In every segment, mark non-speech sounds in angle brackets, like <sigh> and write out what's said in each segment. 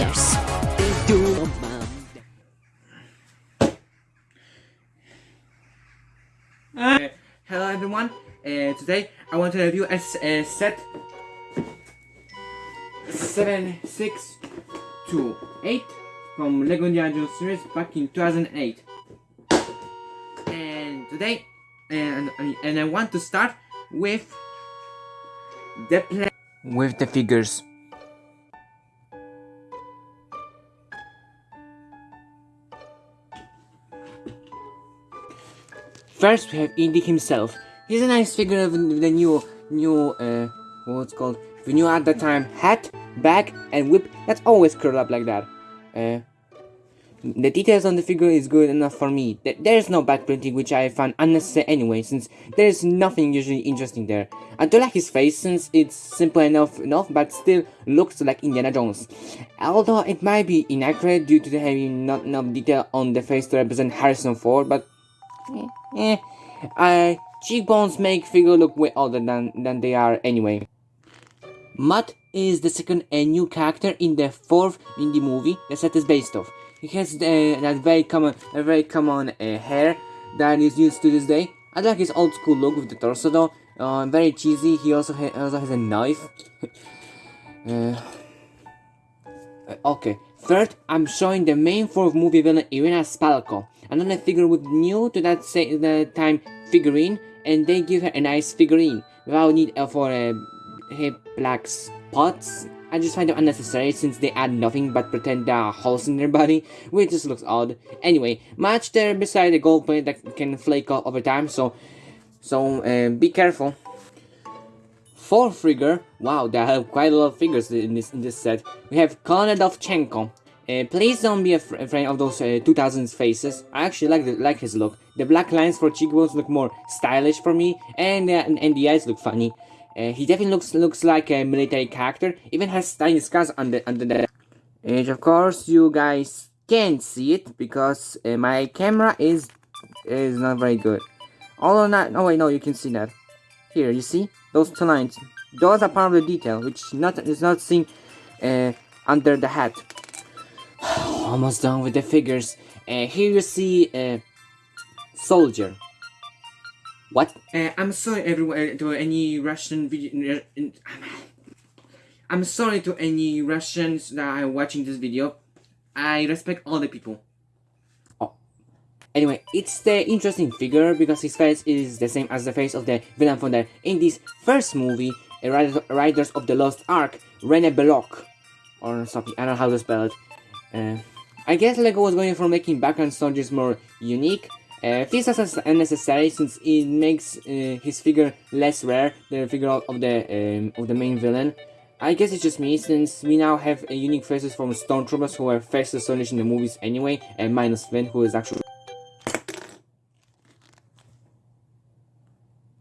figures. They do Uh, hello everyone, uh, today I want to review a set 7628 from Lego Indiana Jones series back in 2008. And today, and, and I want to start with the play with the figures. First, we have Indy himself. He's a nice figure of the new, new, uh, what's called? The new at the time hat, bag, and whip. That's always curled up like that. Uh, the details on the figure is good enough for me. Th- There's no back printing, which I find unnecessary anyway, since there's nothing usually interesting there. I do like his face, since it's simple enough, enough, but still looks like Indiana Jones. Although it might be inaccurate due to the having not enough detail on the face to represent Harrison Ford, but Eh, uh, cheekbones make figure look way older than, than they are anyway. Mutt is the second a new character in the fourth Indy movie the set is based off. He has uh, that very common, a very common uh, hair that is used to this day. I like his old school look with the torso though. Uh, very cheesy. He also ha- also has a knife. uh, <laughs> uh, okay. Third, I'm showing the main fourth movie villain Irina Spalko. Another figure with new to that say the time figurine, and they give her a nice figurine without need uh, for uh, her black spots. I just find them unnecessary since they add nothing but pretend there are holes in their body, <laughs> which just looks odd. Anyway, match there beside the gold plate that can flake off over time, so so uh, be careful. Fourth figure, wow, there are quite a lot of figures in this in this set. We have Colonel Dovchenko. Uh, please don't be af- afraid of those uh, 2000s faces. I actually like the, like his look. The black lines for cheekbones look more stylish for me, and uh, and, the eyes look funny. Uh, he definitely looks looks like a military character. Even has tiny scars under under the. And of course, you guys can't see it because uh, my camera is is not very good. Although not, oh wait, no, you can see that. Here, you see those two lines. Those are part of the detail, which not is not seen under the hat. Almost done with the figures. Uh, here you see a soldier. What? Uh, I'm sorry, everyone, to any Russian video. I'm sorry to any Russians that are watching this video. I respect all the people. Oh. Anyway, it's the interesting figure because his face is the same as the face of the villain from the in this first movie, uh, Raiders of the Lost Ark, Rene Belloq, or something. I don't know how to spell it. Uh, I guess Lego was going for making background soldiers more unique. Uh, this is unnecessary since it makes uh, his figure less rare than the figure of, the um, of the main villain. I guess it's just me, since we now have unique faces from Stormtroopers who are faster soldiers in the movies anyway, and minus Finn who is actually.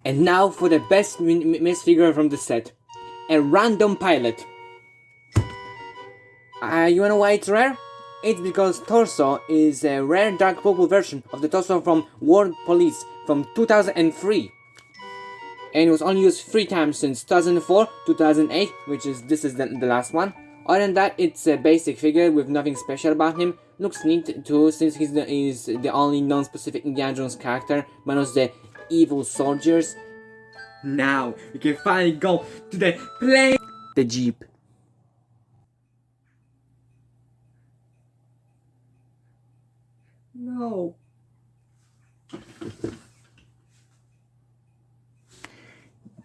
And now for the best miss figure from the set, a random pilot. Uh, you wanna know why it's rare? It's because Torso is a rare dark purple version of the Torso from World Police from 2003. And it was only used three times since 2004, 2008, which is this is the, the last one. Other than that, it's a basic figure with nothing special about him. Looks neat too, since he's the, he's the only non-specific Indiana Jones character, minus the evil soldiers. Now, we can finally go to the plane! The Jeep.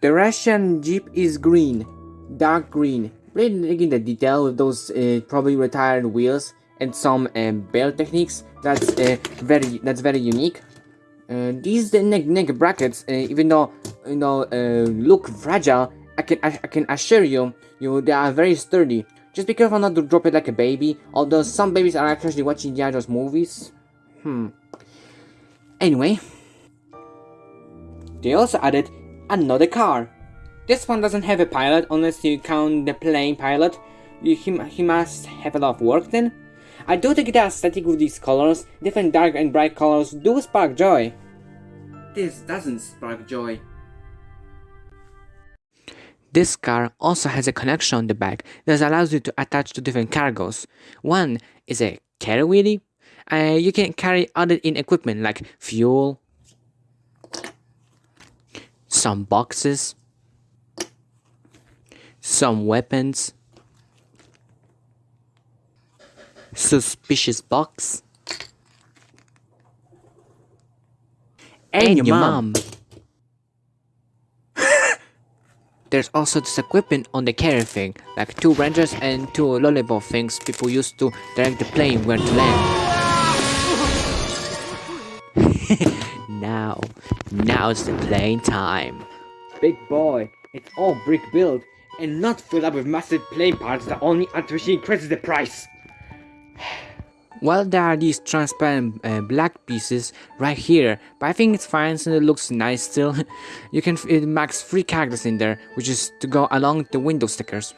The Russian Jeep is green, dark green. Really digging the detail with those uh, probably retired wheels and some uh, belt techniques. That's uh, very that's very unique. Uh, these the neck neck brackets, uh, even though you know uh, look fragile, I can I, I can assure you you they are very sturdy. Just be careful not to drop it like a baby. Although some babies are actually watching Jones movies. Hmm. Anyway, they also added another car. This one doesn't have a pilot unless you count the plane pilot. You- He, he must have a lot of work then. I do think the aesthetic with these colors, different dark and bright colors, do spark joy. This doesn't spark joy. This car also has a connection on the back that allows you to attach to different cargoes. One is a carry wheelie. Uh, you can carry other in equipment like fuel, some boxes, some weapons, suspicious box, and, and your, your mom. mom. <laughs> There's also this equipment on the carrier thing, like two wrenches and two lollipop things people use to direct the plane where to land. <laughs> now, now's the plane time. Big boy, it's all brick built and not filled up with massive plane parts that only artificially increases the price. <sighs> Well, there are these transparent uh, black pieces right here, but I think it's fine since it looks nice still. <laughs> you can max three characters in there, which is to go along the window stickers.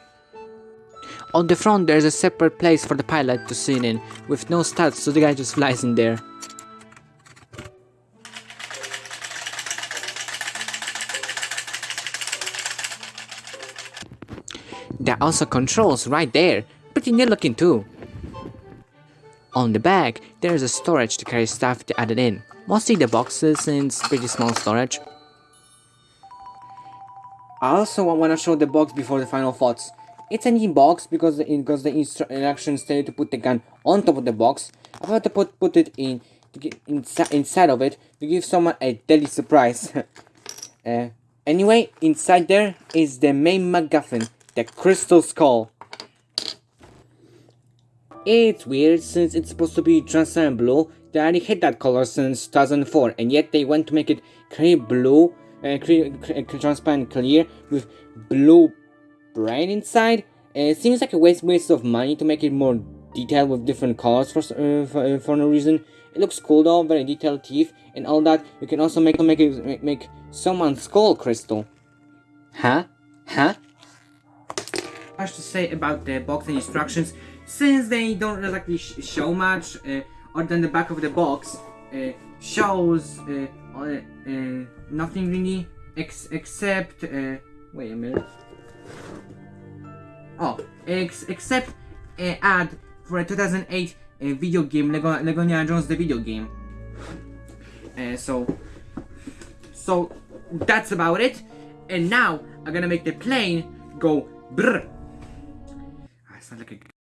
On the front there's a separate place for the pilot to sit in, with no studs so the guy just flies in there. There are also controls right there, pretty neat looking too. On the back, there is a storage to carry stuff to add it in, mostly the boxes since pretty small storage. I also want to show the box before the final thoughts. It's a neat box because because the instructions tell you to put the gun on top of the box. I thought to put, put it in inside, inside of it to give someone a deadly surprise. <laughs> uh, anyway, inside there is the main MacGuffin, the Crystal Skull. It's weird since it's supposed to be transparent blue. They already hit that color since 2004 and yet they went to make it clear blue, uh, clear, clear, transparent clear with blue brain inside. Uh, it seems like a waste, waste of money to make it more detailed with different colors for, uh, for, uh, for, no reason. It looks cool though, very detailed teeth and all that. You can also make make it make someone's skull crystal. Huh? Huh? Much to say about the box and instructions. Since they don't exactly sh show much uh, other than the back of the box uh, shows uh, uh, uh nothing really ex except uh, wait a minute. Oh ex except ad for a 2008 video game Lego, Lego Indiana Jones the video game. So so that's about it. And now I'm gonna make the plane go brr I sound like a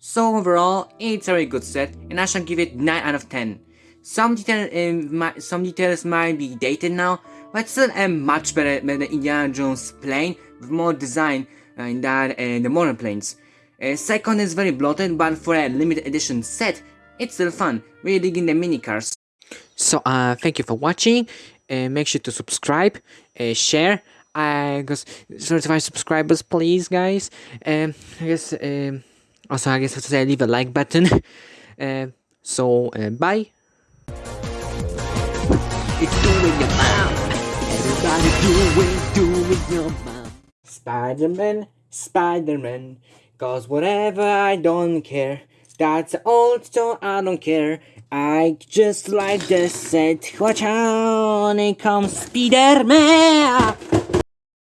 So overall, it's a very good set, and I shall give it 9 out of 10. Some, detail, uh, some details might be dated now, but still a much better than the Indiana Jones plane, with more design uh, in that and the modern planes. Uh, second is very bloated, but for a limited edition set, it's still fun, really digging the mini cars. So uh, thank you for watching, uh, make sure to subscribe, uh, share, I guess certified subscribers please guys, um, I guess um, also, I guess I have to say leave a like button. <laughs> uh, so, uh, bye. It's doing your mom. Everybody doing, doing your mom. Spider-Man, Spider-Man. Cause whatever I don't care. That's old, so I don't care. I just like the set. Watch out, here comes Spider-Man.